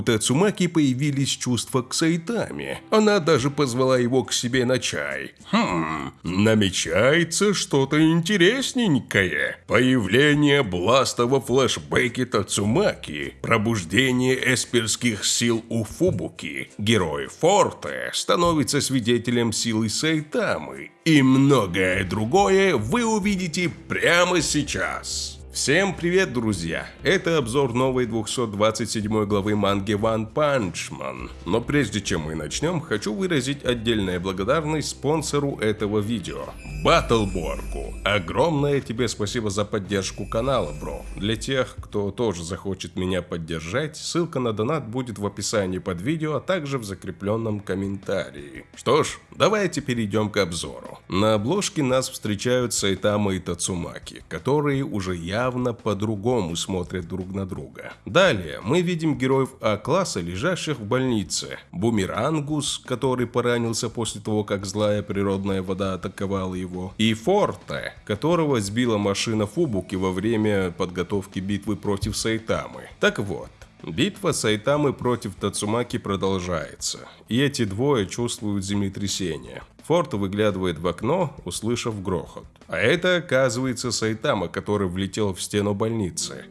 у Тацумаки появились чувства к Сайтаме. Она даже позвала его к себе на чай. Хм, намечается что-то интересненькое. Появление Бласта во флешбеке Тацумаки, пробуждение эсперских сил у Фубуки, герой Форте становится свидетелем силы Сайтамы и многое другое вы увидите прямо сейчас. Всем привет, друзья! Это обзор новой 227 главы манги One Punch Man. Но прежде чем мы начнем, хочу выразить отдельная благодарность спонсору этого видео – Баттлборгу. Огромное тебе спасибо за поддержку канала, бро. Для тех, кто тоже захочет меня поддержать, ссылка на донат будет в описании под видео, а также в закрепленном комментарии. Что ж, давайте перейдем к обзору. На обложке нас встречают Сайтама и Тацумаки, которые уже я явно по-другому смотрят друг на друга. Далее мы видим героев А-класса, лежащих в больнице. Бумерангус, который поранился после того, как злая природная вода атаковала его. И Форте, которого сбила машина Фубуки во время подготовки битвы против Сайтамы. Так вот, Битва Сайтамы против Тацумаки продолжается, и эти двое чувствуют землетрясение. Форд выглядывает в окно, услышав грохот. А это, оказывается, Сайтама, который влетел в стену больницы.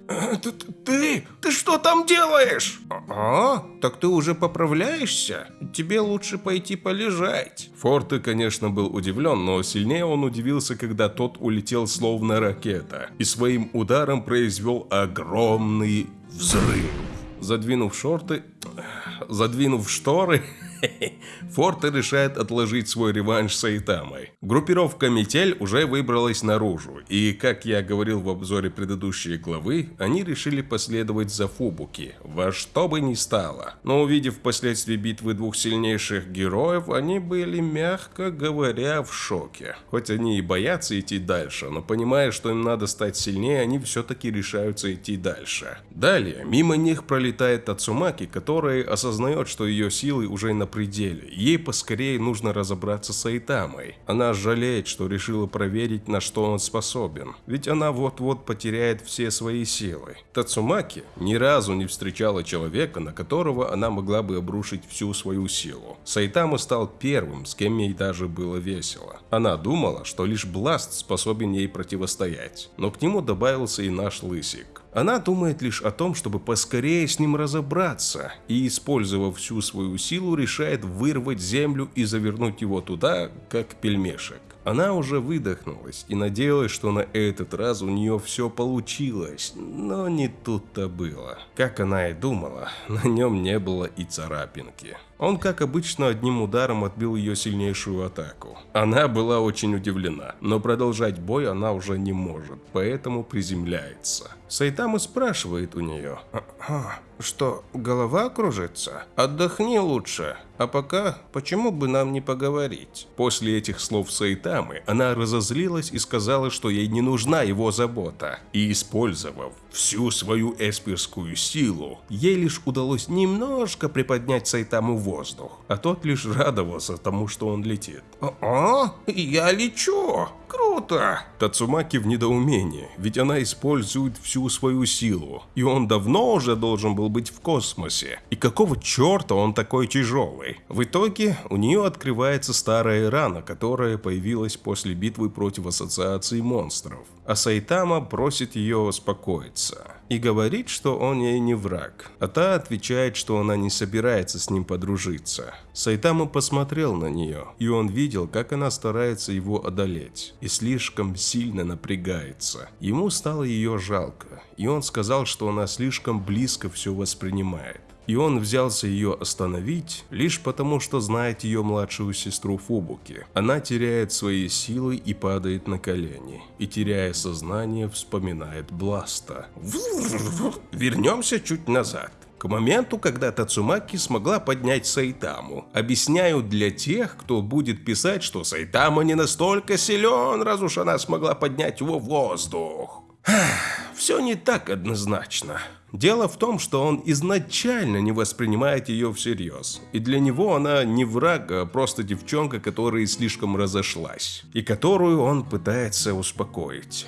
Ты, ты, ты что там делаешь? А, так ты уже поправляешься? Тебе лучше пойти полежать. Форте, конечно, был удивлен, но сильнее он удивился, когда тот улетел словно ракета и своим ударом произвел огромный взрыв. Задвинув шорты... Задвинув шторы... Форте решает отложить свой реванш с Айтамой. Группировка Метель уже выбралась наружу, и, как я говорил в обзоре предыдущей главы, они решили последовать за Фубуки, во что бы ни стало. Но увидев впоследствии битвы двух сильнейших героев, они были, мягко говоря, в шоке. Хоть они и боятся идти дальше, но понимая, что им надо стать сильнее, они все-таки решаются идти дальше. Далее, мимо них пролетает Тацумаки, которая осознает, что ее силы уже на пределе. Ей поскорее нужно разобраться с Айтамой. Она жалеет, что решила проверить, на что он способен. Ведь она вот-вот потеряет все свои силы. Тацумаки ни разу не встречала человека, на которого она могла бы обрушить всю свою силу. Сайтама стал первым, с кем ей даже было весело. Она думала, что лишь Бласт способен ей противостоять. Но к нему добавился и наш Лысик. Она думает лишь о том, чтобы поскорее с ним разобраться, и, использовав всю свою силу, решает вырвать землю и завернуть его туда, как пельмешек. Она уже выдохнулась и надеялась, что на этот раз у нее все получилось, но не тут-то было. Как она и думала, на нем не было и царапинки. Он, как обычно, одним ударом отбил ее сильнейшую атаку. Она была очень удивлена, но продолжать бой она уже не может, поэтому приземляется. Сайтама спрашивает у нее. Что, голова кружится? Отдохни лучше. А пока, почему бы нам не поговорить? После этих слов Сайтамы, она разозлилась и сказала, что ей не нужна его забота. И использовав всю свою эспирскую силу, ей лишь удалось немножко приподнять Сайтаму в воздух, а тот лишь радовался тому, что он летит. «А, я лечу! Круто!» Тацумаки в недоумении, ведь она использует всю свою силу, и он давно уже должен был быть в космосе. И какого черта он такой тяжелый? В итоге у нее открывается старая рана, которая появилась после битвы против Ассоциации монстров а Сайтама просит ее успокоиться и говорит, что он ей не враг, а та отвечает, что она не собирается с ним подружиться. Сайтама посмотрел на нее, и он видел, как она старается его одолеть, и слишком сильно напрягается. Ему стало ее жалко, и он сказал, что она слишком близко все воспринимает и он взялся ее остановить лишь потому, что знает ее младшую сестру Фубуки. Она теряет свои силы и падает на колени, и теряя сознание, вспоминает Бласта. Вернемся чуть назад. К моменту, когда Тацумаки смогла поднять Сайтаму. Объясняю для тех, кто будет писать, что Сайтама не настолько силен, раз уж она смогла поднять его в воздух. Все не так однозначно. Дело в том, что он изначально не воспринимает ее всерьез. И для него она не враг, а просто девчонка, которая слишком разошлась. И которую он пытается успокоить.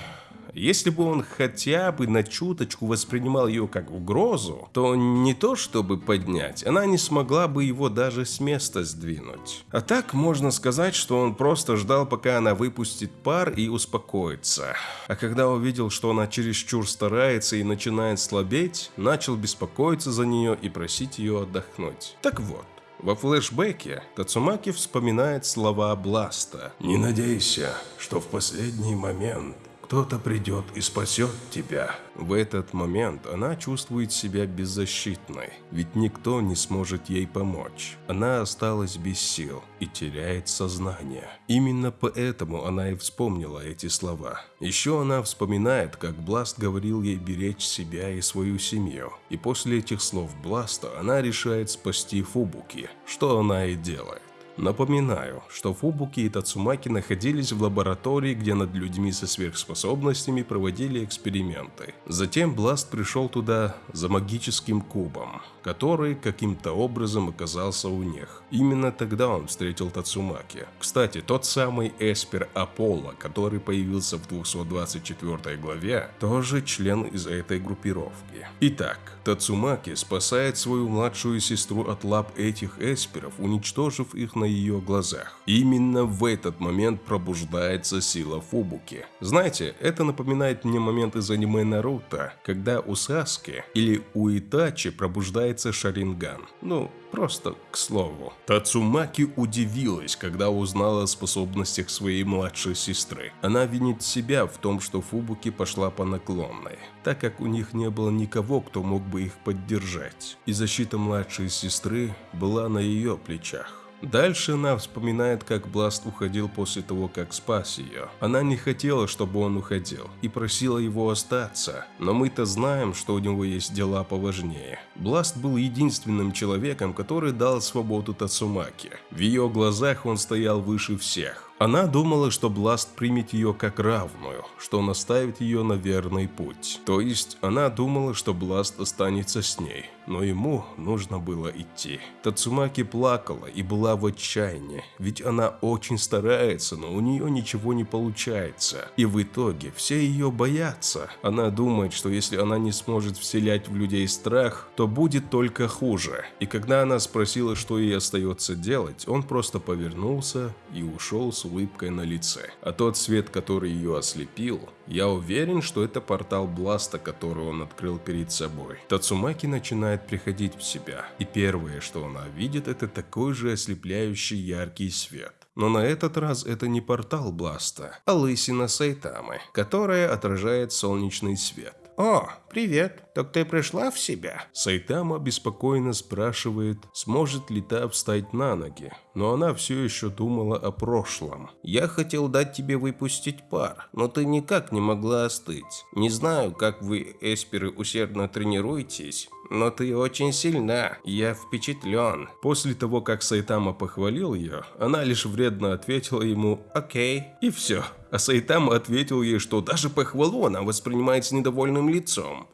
Если бы он хотя бы на чуточку воспринимал ее как угрозу, то не то чтобы поднять, она не смогла бы его даже с места сдвинуть. А так можно сказать, что он просто ждал, пока она выпустит пар и успокоится. А когда увидел, что она чересчур старается и начинает слабеть, начал беспокоиться за нее и просить ее отдохнуть. Так вот, во флешбеке Тацумаки вспоминает слова Бласта. «Не надейся, что в последний момент кто-то придет и спасет тебя. В этот момент она чувствует себя беззащитной, ведь никто не сможет ей помочь. Она осталась без сил и теряет сознание. Именно поэтому она и вспомнила эти слова. Еще она вспоминает, как Бласт говорил ей беречь себя и свою семью. И после этих слов Бласта она решает спасти Фубуки, что она и делает. Напоминаю, что Фубуки и Тацумаки находились в лаборатории, где над людьми со сверхспособностями проводили эксперименты. Затем Бласт пришел туда за магическим кубом, который каким-то образом оказался у них. Именно тогда он встретил Тацумаки. Кстати, тот самый Эспер Аполло, который появился в 224 главе, тоже член из этой группировки. Итак, Тацумаки спасает свою младшую сестру от лап этих эсперов, уничтожив их на ее глазах. Именно в этот момент пробуждается сила Фубуки. Знаете, это напоминает мне момент из аниме Наруто, когда у Саски или у Итачи пробуждается Шаринган. Ну, Просто к слову. Тацумаки удивилась, когда узнала о способностях своей младшей сестры. Она винит себя в том, что Фубуки пошла по наклонной, так как у них не было никого, кто мог бы их поддержать. И защита младшей сестры была на ее плечах. Дальше она вспоминает, как Бласт уходил после того, как спас ее. Она не хотела, чтобы он уходил, и просила его остаться, но мы-то знаем, что у него есть дела поважнее. Бласт был единственным человеком, который дал свободу Тацумаки. В ее глазах он стоял выше всех. Она думала, что Бласт примет ее как равную, что наставит ее на верный путь. То есть, она думала, что Бласт останется с ней, но ему нужно было идти. Тацумаки плакала и была в отчаянии, ведь она очень старается, но у нее ничего не получается. И в итоге все ее боятся. Она думает, что если она не сможет вселять в людей страх, то будет только хуже. И когда она спросила, что ей остается делать, он просто повернулся и ушел с улыбкой на лице. А тот свет, который ее ослепил, я уверен, что это портал Бласта, который он открыл перед собой. Тацумаки начинает приходить в себя, и первое, что она видит, это такой же ослепляющий яркий свет. Но на этот раз это не портал Бласта, а лысина Сайтамы, которая отражает солнечный свет. «О, привет, так ты пришла в себя?» Сайтама беспокойно спрашивает, сможет ли та встать на ноги, но она все еще думала о прошлом. «Я хотел дать тебе выпустить пар, но ты никак не могла остыть. Не знаю, как вы, эсперы, усердно тренируетесь, но ты очень сильна, я впечатлен». После того, как Сайтама похвалил ее, она лишь вредно ответила ему «Окей» и все. А Сайтама ответил ей, что даже похвалу она воспринимает с недовольным лицом.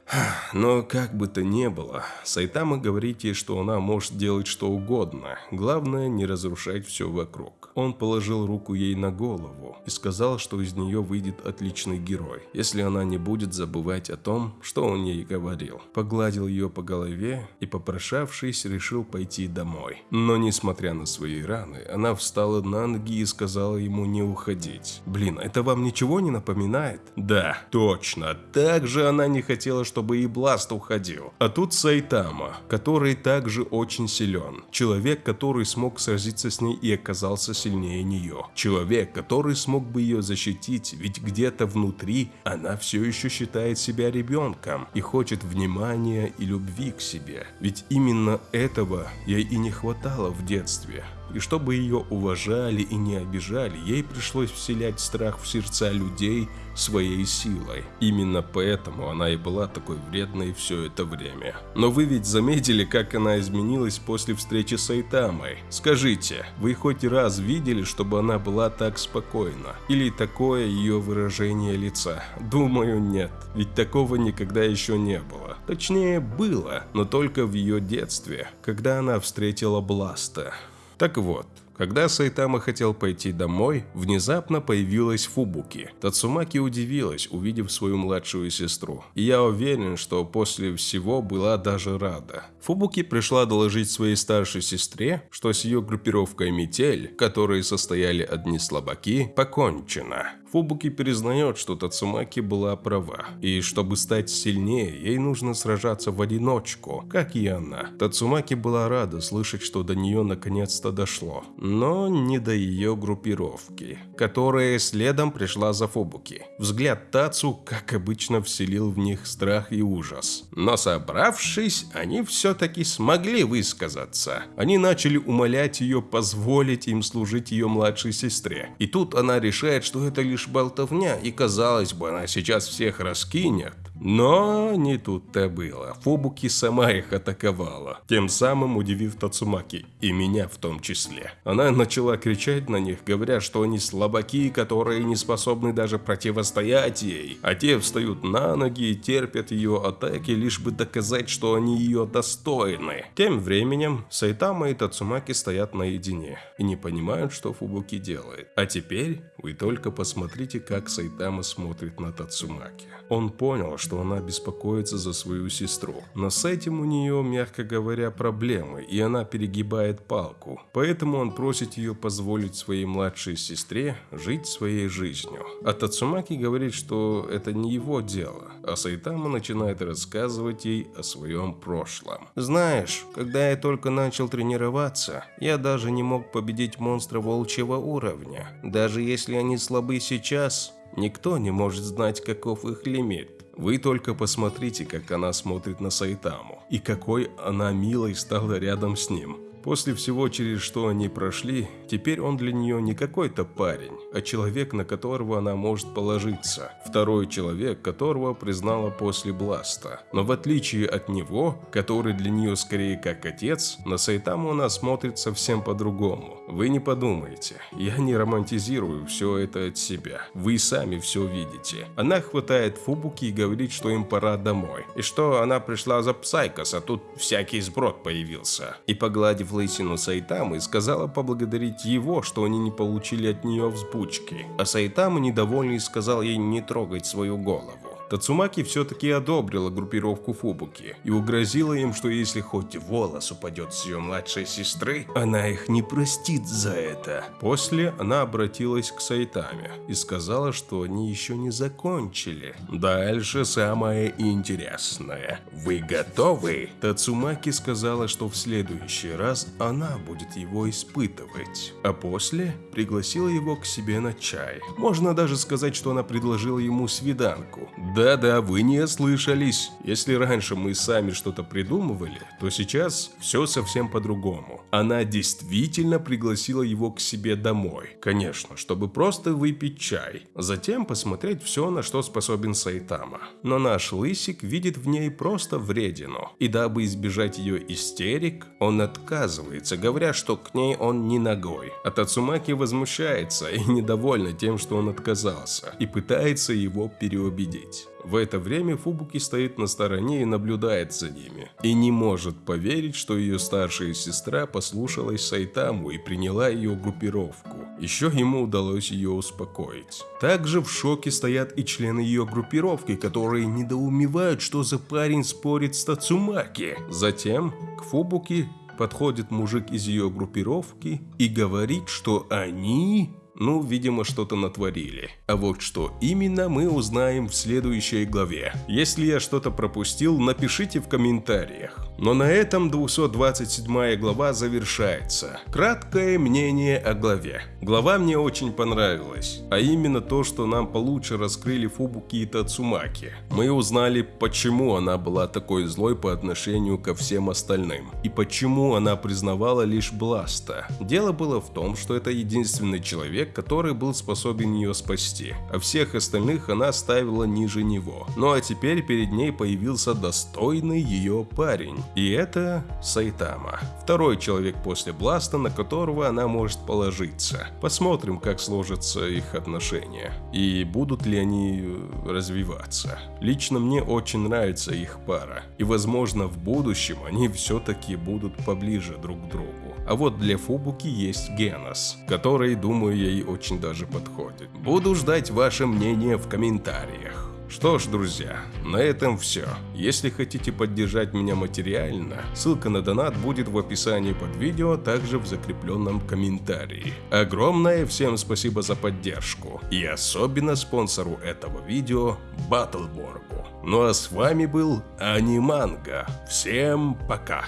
Но как бы то ни было, Сайтама говорит ей, что она может делать что угодно, главное не разрушать все вокруг. Он положил руку ей на голову и сказал, что из нее выйдет отличный герой, если она не будет забывать о том, что он ей говорил. Погладил ее по голове и, попрошавшись, решил пойти домой. Но несмотря на свои раны, она встала на ноги и сказала ему не уходить. Блин, это вам ничего не напоминает? Да, точно. Также она не хотела, чтобы и Бласт уходил. А тут Сайтама, который также очень силен. Человек, который смог сразиться с ней и оказался сильнее нее. Человек, который смог бы ее защитить, ведь где-то внутри она все еще считает себя ребенком и хочет внимания и любви к себе. Ведь именно этого ей и не хватало в детстве и чтобы ее уважали и не обижали, ей пришлось вселять страх в сердца людей своей силой. Именно поэтому она и была такой вредной все это время. Но вы ведь заметили, как она изменилась после встречи с Айтамой? Скажите, вы хоть раз видели, чтобы она была так спокойна? Или такое ее выражение лица? Думаю, нет. Ведь такого никогда еще не было. Точнее, было, но только в ее детстве, когда она встретила Бласта. Так вот, Когда Сайтама хотел пойти домой, внезапно появилась Фубуки. Тацумаки удивилась, увидев свою младшую сестру. И я уверен, что после всего была даже рада. Фубуки пришла доложить своей старшей сестре, что с ее группировкой «Метель», которые состояли одни слабаки, покончено. Фубуки признает, что Тацумаки была права, и чтобы стать сильнее, ей нужно сражаться в одиночку, как и она. Тацумаки была рада слышать, что до нее наконец-то дошло, но не до ее группировки, которая следом пришла за Фубуки. Взгляд Тацу, как обычно, вселил в них страх и ужас. Но собравшись, они все-таки смогли высказаться. Они начали умолять ее позволить им служить ее младшей сестре. И тут она решает, что это лишь лишь болтовня, и казалось бы, она сейчас всех раскинет. Но не тут-то было. Фобуки сама их атаковала, тем самым удивив Тацумаки, и меня в том числе. Она начала кричать на них, говоря, что они слабаки, которые не способны даже противостоять ей, а те встают на ноги и терпят ее атаки, лишь бы доказать, что они ее достойны. Тем временем Сайтама и Тацумаки стоят наедине и не понимают, что Фубуки делает. А теперь вы только посмотрите, как Сайтама смотрит на Тацумаки. Он понял, что она беспокоится за свою сестру. Но с этим у нее, мягко говоря, проблемы, и она перегибает палку. Поэтому он просит ее позволить своей младшей сестре жить своей жизнью. А Тацумаки говорит, что это не его дело, а Сайтама начинает рассказывать ей о своем прошлом. «Знаешь, когда я только начал тренироваться, я даже не мог победить монстра волчьего уровня. Даже если они слабы сейчас, Никто не может знать, каков их лимит. Вы только посмотрите, как она смотрит на Сайтаму, и какой она милой стала рядом с ним. После всего, через что они прошли, теперь он для нее не какой-то парень, а человек, на которого она может положиться. Второй человек, которого признала после Бласта. Но в отличие от него, который для нее скорее как отец, на Сайтаму она смотрит совсем по-другому. Вы не подумайте, я не романтизирую все это от себя. Вы сами все видите. Она хватает Фубуки и говорит, что им пора домой. И что она пришла за Псайкос, а тут всякий сброд появился. И погладив лысину Сайтамы, сказала поблагодарить его, что они не получили от нее взбучки. А Сайтама недовольный сказал ей не трогать свою голову. Тацумаки все-таки одобрила группировку Фубуки и угрозила им, что если хоть волос упадет с ее младшей сестры, она их не простит за это. После она обратилась к Сайтаме и сказала, что они еще не закончили. Дальше самое интересное. Вы готовы? Тацумаки сказала, что в следующий раз она будет его испытывать. А после пригласила его к себе на чай. Можно даже сказать, что она предложила ему свиданку. Да-да, вы не ослышались. Если раньше мы сами что-то придумывали, то сейчас все совсем по-другому. Она действительно пригласила его к себе домой. Конечно, чтобы просто выпить чай. Затем посмотреть все, на что способен Сайтама. Но наш лысик видит в ней просто вредину. И дабы избежать ее истерик, он отказывается, говоря, что к ней он не ногой. А Тацумаки возмущается и недовольна тем, что он отказался, и пытается его переубедить. В это время Фубуки стоит на стороне и наблюдает за ними. И не может поверить, что ее старшая сестра послушалась Сайтаму и приняла ее группировку. Еще ему удалось ее успокоить. Также в шоке стоят и члены ее группировки, которые недоумевают, что за парень спорит с Тацумаки. Затем к Фубуки подходит мужик из ее группировки и говорит, что они ну, видимо, что-то натворили. А вот что именно мы узнаем в следующей главе. Если я что-то пропустил, напишите в комментариях. Но на этом 227 глава завершается. Краткое мнение о главе. Глава мне очень понравилась, а именно то, что нам получше раскрыли Фубуки и Тацумаки. Мы узнали, почему она была такой злой по отношению ко всем остальным, и почему она признавала лишь Бласта. Дело было в том, что это единственный человек, который был способен ее спасти, а всех остальных она ставила ниже него. Ну а теперь перед ней появился достойный ее парень, И это Сайтама. Второй человек после Бласта, на которого она может положиться. Посмотрим, как сложатся их отношения. И будут ли они э, развиваться. Лично мне очень нравится их пара. И возможно в будущем они все-таки будут поближе друг к другу. А вот для Фубуки есть Генос, который, думаю, ей очень даже подходит. Буду ждать ваше мнение в комментариях. Что ж, друзья, на этом все. Если хотите поддержать меня материально, ссылка на донат будет в описании под видео, также в закрепленном комментарии. Огромное всем спасибо за поддержку. И особенно спонсору этого видео Баттлборгу. Ну а с вами был Аниманга. Всем пока.